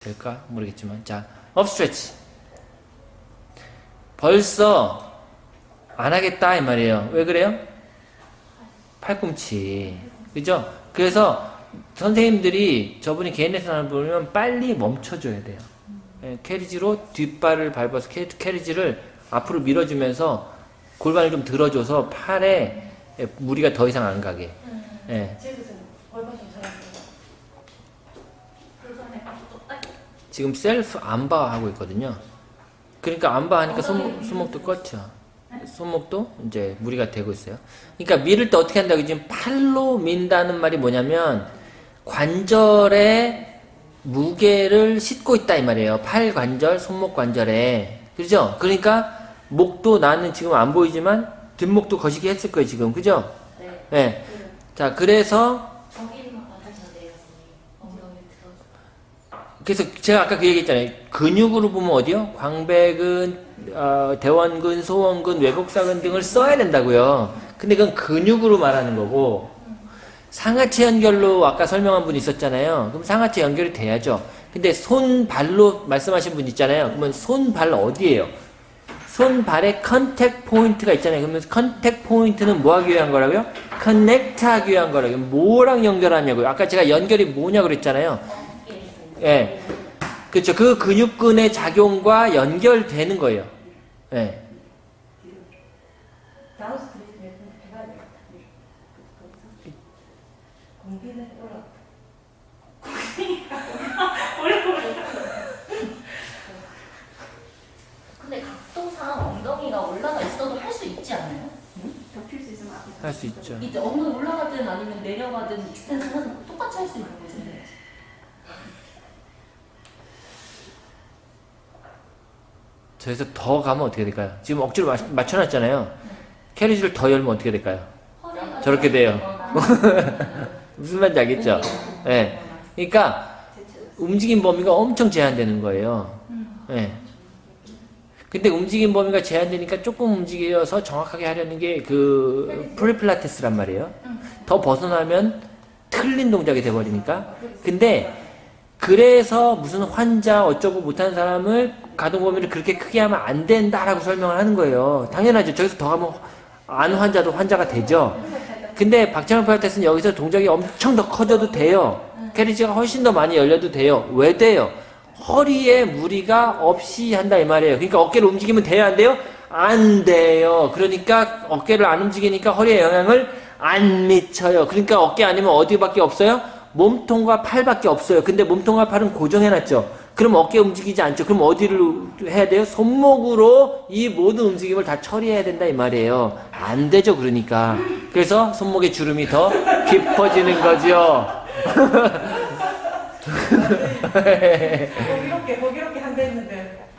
될까? 모르겠지만. 자 up stretch 벌써 안 하겠다 이 말이에요. 왜 그래요? 팔꿈치. 그죠? 그래서 선생님들이 저분이 개인 레슨을 보면 빨리 멈춰줘야 돼요. 예, carriage로 뒷발을 밟아서 캐, carriage를 앞으로 밀어주면서 골반을 좀 들어줘서 팔에 예, 무리가 더 이상 안 가게. 예. 찍으세요. 골반 좀 잘하세요. 골반에 또 딱. 지금 셀프 안바 하고 있거든요. 그러니까 안바 하니까 손목, 손목도 껐죠. 손목도 이제 무리가 되고 있어요. 그러니까 밀을 때 어떻게 한다고 지금 팔로 민다는 말이 뭐냐면 관절에 무게를 싣고 있다 이 말이에요. 팔 관절, 손목 관절에. 그죠? 그러니까 목도 나는 지금 안 보이지만 뒷목도 거시기 했을 거예요, 지금. 그죠? 네. 네. 자, 그래서 그래서 제가 아까 그 얘기했잖아요. 근육으로 보면 어디요? 광배근, 어, 대원근, 소원근, 외복사근 등을 써야 된다고요. 근데 그건 근육으로 말하는 거고 상하체 연결로 아까 설명한 분 있었잖아요. 그럼 상하체 연결이 돼야죠. 근데 손, 발로 말씀하신 분 있잖아요. 그러면 손, 발 어디예요? 손, 발에 contact point가 있잖아요. 그러면 contact point는 뭐 하기 위한 거라고요? connect 하기 위한 거라고요. 뭐랑 연결하냐고요. 아까 제가 연결이 뭐냐고 그랬잖아요. 예. 그렇죠. 그 근육근의 작용과 연결되는 거예요. 예. down stretch 몇분 해봐야 되겠다. 공기는 올라. 근데 각도상 엉덩이가 올라가 있어도 할 수 있지 않아요? 덮일 수 있으면 앞에. 할수 있죠. 이제 엉덩이 올라가든 아니면 내려가든 extension은 똑같이 할 수 있는 거잖아요. 저기서 더 가면 어떻게 될까요? 지금 억지로 맞, 맞춰놨잖아요. carriage를 더 열면 어떻게 될까요? 저렇게 돼요. 무슨 말인지 알겠죠? 예. 그러니까 움직임 범위가 엄청 제한되는 거예요. 예. 근데 움직임 범위가 제한되니까 조금 움직여서 정확하게 하려는 게 그 프리필라테스란 말이에요. 더 벗어나면 틀린 동작이 돼버리니까. 근데 그래서 무슨 환자 어쩌고 못하는 사람을 가동 범위를 그렇게 크게 하면 안 된다라고 설명을 하는 거예요. 당연하죠. 저기서 더 하면 안 환자도 환자가 되죠. 근데 박찬호 필라테스는 여기서 동작이 엄청 더 커져도 돼요. 캐리지가 훨씬 더 많이 열려도 돼요. 왜 돼요? 허리에 무리가 없이 한다 이 말이에요. 그러니까 어깨를 움직이면 돼요, 안 돼요? 안 돼요. 그러니까 어깨를 안 움직이니까 허리에 영향을 안 미쳐요. 그러니까 어깨 아니면 어디밖에 없어요? 몸통과 팔밖에 없어요. 근데 몸통과 팔은 고정해놨죠. 그럼 어깨 움직이지 않죠. 그럼 어디를 해야 돼요? 손목으로 이 모든 움직임을 다 처리해야 된다 이 말이에요. 안 되죠. 그러니까. 그래서 손목의 주름이 더 깊어지는 거죠. 뭐 이렇게 뭐 이렇게 한대 했는데